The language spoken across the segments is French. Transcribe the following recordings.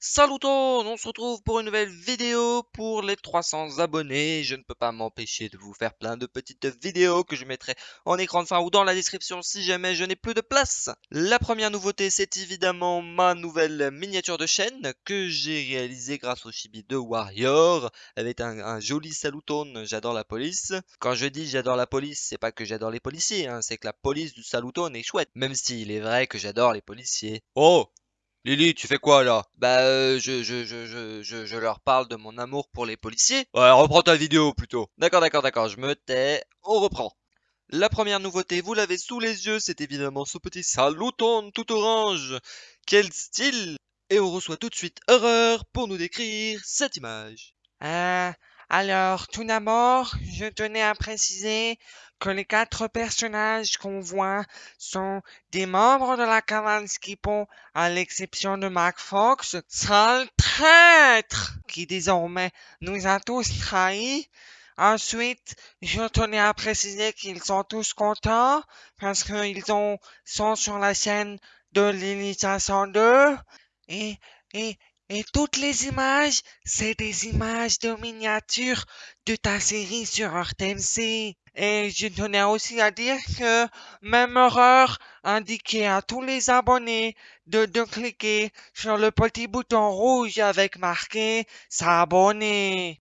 Salut on se retrouve pour une nouvelle vidéo pour les 300 abonnés. Je ne peux pas m'empêcher de vous faire plein de petites vidéos que je mettrai en écran de fin ou dans la description si jamais je n'ai plus de place. La première nouveauté, c'est évidemment ma nouvelle miniature de chaîne que j'ai réalisée grâce au chibi de Warrior avec un, joli salutone. J'adore la police. Quand je dis j'adore la police, c'est pas que j'adore les policiers, hein, c'est que la police du salutone est chouette. Même s'il est vrai que j'adore les policiers. Oh Lily, tu fais quoi là? Bah, euh, je, je, je, je, je leur parle de mon amour pour les policiers. Ouais, reprends ta vidéo plutôt. D'accord, d'accord, d'accord, je me tais. On reprend. La première nouveauté, vous l'avez sous les yeux, c'est évidemment ce petit saluton tout orange. Quel style? Et on reçoit tout de suite Horreur pour nous décrire cette image. Euh, alors, tout d'abord, je tenais à préciser que les quatre personnages qu'on voit sont des membres de la cavale Skipo, à l'exception de Mac Fox, sale traître, qui désormais nous a tous trahis. Ensuite, je tenais à préciser qu'ils sont tous contents parce qu'ils sont sur la scène de l'initiation 2 et, et, et toutes les images, c'est des images de miniatures de ta série sur RTMC. Et je tenais aussi à dire que même horreur indiquait à tous les abonnés de, de cliquer sur le petit bouton rouge avec marqué s'abonner.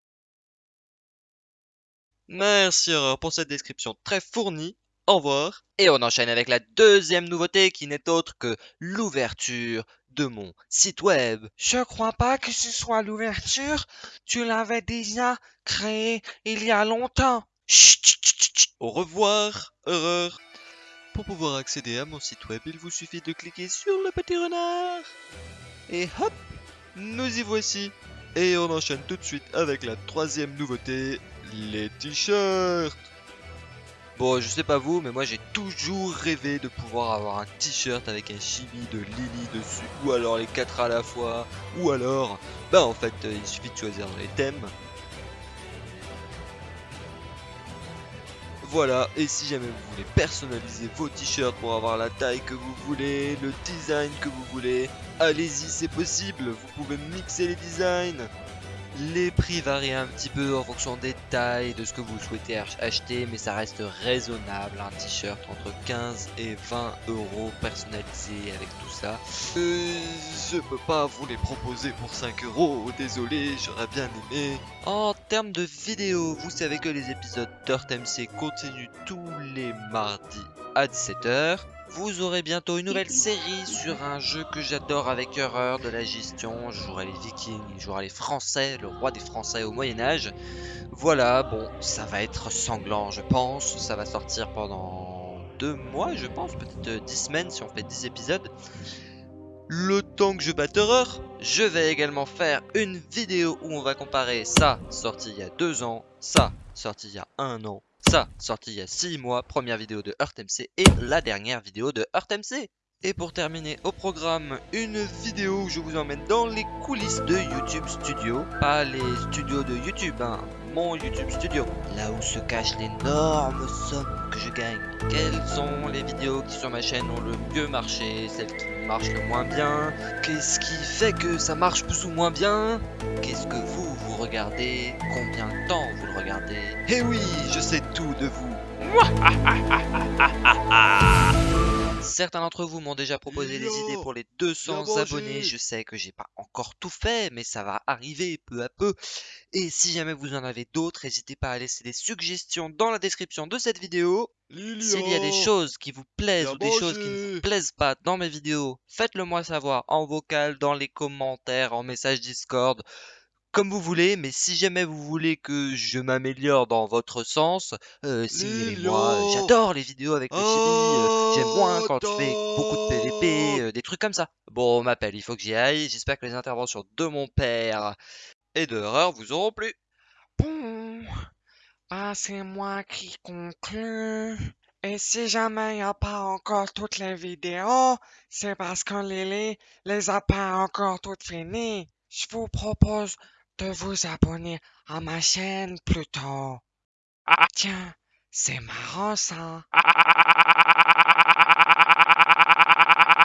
Merci pour cette description très fournie. Au revoir. Et on enchaîne avec la deuxième nouveauté qui n'est autre que l'ouverture de mon site web. Je crois pas que ce soit l'ouverture. Tu l'avais déjà créé il y a longtemps. Chut, chut, chut, Au revoir, horreur. Pour pouvoir accéder à mon site web, il vous suffit de cliquer sur le petit renard. Et hop, nous y voici. Et on enchaîne tout de suite avec la troisième nouveauté, les t-shirts. Bon, je sais pas vous, mais moi j'ai toujours rêvé de pouvoir avoir un t-shirt avec un chibi de Lily dessus, ou alors les quatre à la fois, ou alors, bah en fait, euh, il suffit de choisir les thèmes. Voilà, et si jamais vous voulez personnaliser vos t-shirts pour avoir la taille que vous voulez, le design que vous voulez, allez-y, c'est possible, vous pouvez mixer les designs. Les prix varient un petit peu en fonction des tailles, de ce que vous souhaitez acheter, mais ça reste raisonnable. Un t-shirt entre 15 et 20 euros personnalisé avec tout ça. Euh, je peux pas vous les proposer pour 5 euros, désolé, j'aurais bien aimé. En termes de vidéos, vous savez que les épisodes Dirt MC continuent tous les mardis à 17h. Vous aurez bientôt une nouvelle série sur un jeu que j'adore avec horreur de la gestion. Je jouerai les vikings, je jouerai les français, le roi des français au Moyen-Âge. Voilà, bon, ça va être sanglant, je pense. Ça va sortir pendant deux mois, je pense, peut-être dix semaines si on fait 10 épisodes. Le temps que je batte horreur, je vais également faire une vidéo où on va comparer ça, sorti il y a deux ans, ça, sorti il y a un an, ça, sorti il y a 6 mois, première vidéo de MC et la dernière vidéo de MC. Et pour terminer au programme, une vidéo où je vous emmène dans les coulisses de YouTube Studio. Pas les studios de YouTube, hein, mon YouTube Studio. Là où se cachent l'énorme somme que je gagne. Quelles sont les vidéos qui sur ma chaîne ont le mieux marché, celles qui marchent le moins bien Qu'est-ce qui fait que ça marche plus ou moins bien? Qu'est-ce que vous regardez, combien de temps vous le regardez? Eh oui, je sais tout de vous. Certains d'entre vous m'ont déjà proposé des idées pour les 200 abonnés. Je sais que j'ai pas encore tout fait, mais ça va arriver peu à peu. Et si jamais vous en avez d'autres, n'hésitez pas à laisser des suggestions dans la description de cette vidéo. S'il y a des choses qui vous plaisent ou des choses qui ne vous plaisent pas dans mes vidéos, faites-le moi savoir en vocal, dans les commentaires, en message Discord comme vous voulez, mais si jamais vous voulez que je m'améliore dans votre sens, euh, signalez-moi. J'adore les vidéos avec le chibi. Euh, j'aime moins quand tu fais beaucoup de PVP, euh, des trucs comme ça. Bon, on m'appelle, il faut que j'y aille. J'espère que les interventions de mon père et de Horreur vous auront plu. Ah, c'est moi qui conclue. Et si jamais il n'y a pas encore toutes les vidéos, c'est parce que Lily les a pas encore toutes finies. Je vous propose de vous abonner à ma chaîne plutôt. Ah, tiens, c'est marrant ça.